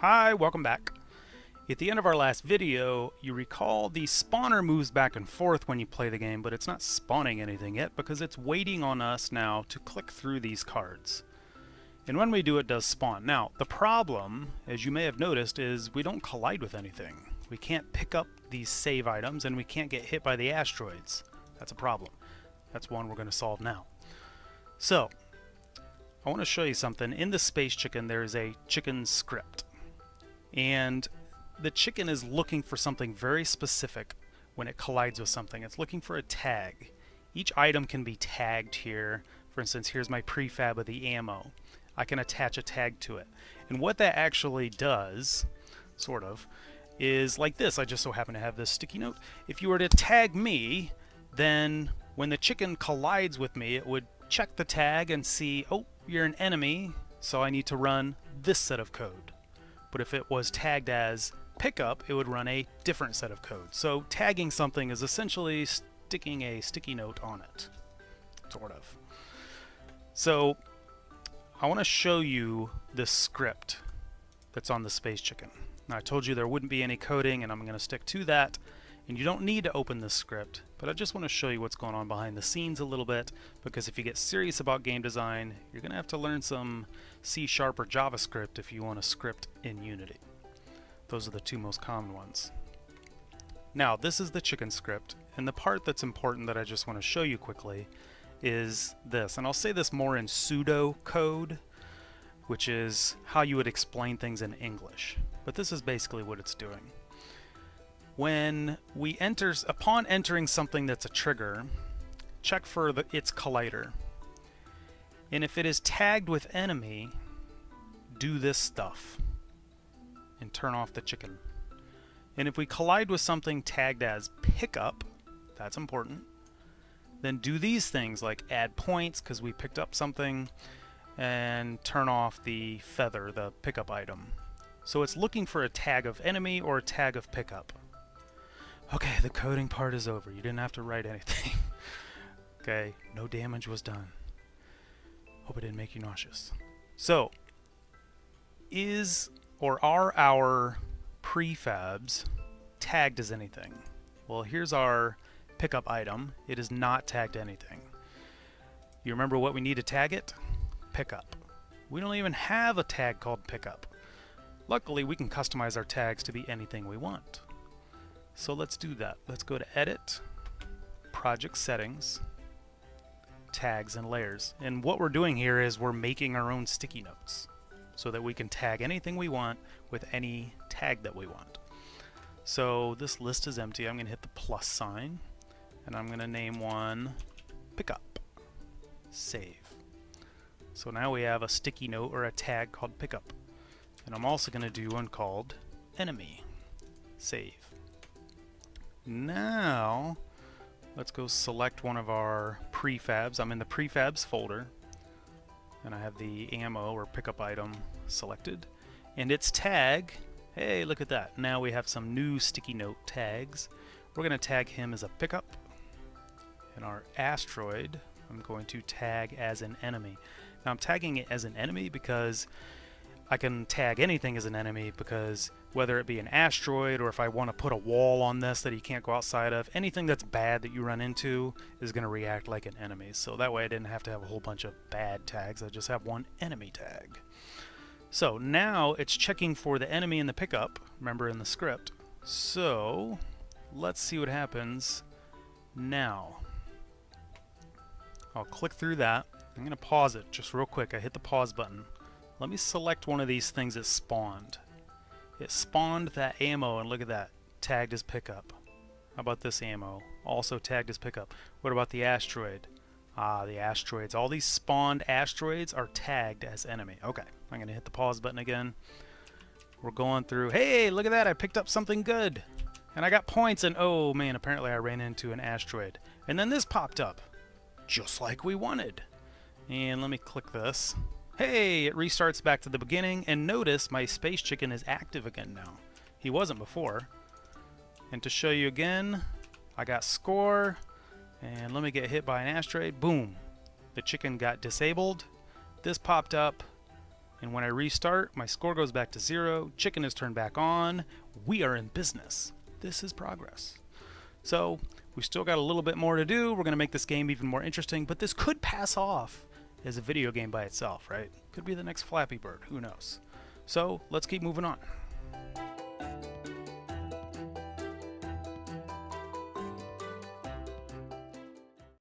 Hi, welcome back. At the end of our last video, you recall the spawner moves back and forth when you play the game, but it's not spawning anything yet because it's waiting on us now to click through these cards. And when we do, it does spawn. Now, the problem, as you may have noticed, is we don't collide with anything. We can't pick up these save items, and we can't get hit by the asteroids. That's a problem. That's one we're going to solve now. So, I want to show you something. In the Space Chicken, there is a chicken script. And the chicken is looking for something very specific when it collides with something. It's looking for a tag. Each item can be tagged here. For instance, here's my prefab of the ammo. I can attach a tag to it. And what that actually does, sort of, is like this. I just so happen to have this sticky note. If you were to tag me, then when the chicken collides with me, it would check the tag and see, oh, you're an enemy, so I need to run this set of code. But if it was tagged as pickup, it would run a different set of code. So tagging something is essentially sticking a sticky note on it, sort of. So I want to show you the script that's on the Space Chicken. Now I told you there wouldn't be any coding and I'm going to stick to that and you don't need to open this script but I just want to show you what's going on behind the scenes a little bit because if you get serious about game design you're going to have to learn some C Sharp or JavaScript if you want to script in Unity. Those are the two most common ones. Now this is the chicken script and the part that's important that I just want to show you quickly is this and I'll say this more in pseudo code which is how you would explain things in English but this is basically what it's doing. When we enter, upon entering something that's a trigger, check for the, its collider. And if it is tagged with enemy, do this stuff and turn off the chicken. And if we collide with something tagged as pickup, that's important, then do these things like add points because we picked up something and turn off the feather, the pickup item. So it's looking for a tag of enemy or a tag of pickup. Okay, the coding part is over. You didn't have to write anything. okay, no damage was done. Hope it didn't make you nauseous. So, is or are our prefabs tagged as anything? Well, here's our pickup item. It is not tagged anything. You remember what we need to tag it? Pickup. We don't even have a tag called pickup. Luckily, we can customize our tags to be anything we want. So let's do that. Let's go to Edit, Project Settings, Tags and Layers. And what we're doing here is we're making our own sticky notes so that we can tag anything we want with any tag that we want. So this list is empty. I'm going to hit the plus sign and I'm going to name one Pickup. Save. So now we have a sticky note or a tag called Pickup. And I'm also going to do one called enemy. Save. Now, let's go select one of our prefabs. I'm in the prefabs folder. And I have the ammo or pickup item selected. And its tag, hey, look at that. Now we have some new sticky note tags. We're going to tag him as a pickup. And our asteroid, I'm going to tag as an enemy. Now I'm tagging it as an enemy because I can tag anything as an enemy because whether it be an asteroid or if I want to put a wall on this that he can't go outside of, anything that's bad that you run into is going to react like an enemy. So that way I didn't have to have a whole bunch of bad tags, I just have one enemy tag. So now it's checking for the enemy in the pickup, remember in the script. So let's see what happens now. I'll click through that. I'm going to pause it just real quick. I hit the pause button. Let me select one of these things that spawned. It spawned that ammo, and look at that, tagged as pickup. How about this ammo? Also tagged as pickup. What about the asteroid? Ah, the asteroids. All these spawned asteroids are tagged as enemy. Okay, I'm going to hit the pause button again. We're going through. Hey, look at that, I picked up something good. And I got points, and oh man, apparently I ran into an asteroid. And then this popped up, just like we wanted. And let me click this. Hey, it restarts back to the beginning, and notice my space chicken is active again now. He wasn't before. And to show you again, I got score, and let me get hit by an asteroid. Boom. The chicken got disabled. This popped up, and when I restart, my score goes back to zero. Chicken is turned back on. We are in business. This is progress. So we still got a little bit more to do. We're going to make this game even more interesting, but this could pass off is a video game by itself, right? Could be the next Flappy Bird, who knows. So let's keep moving on.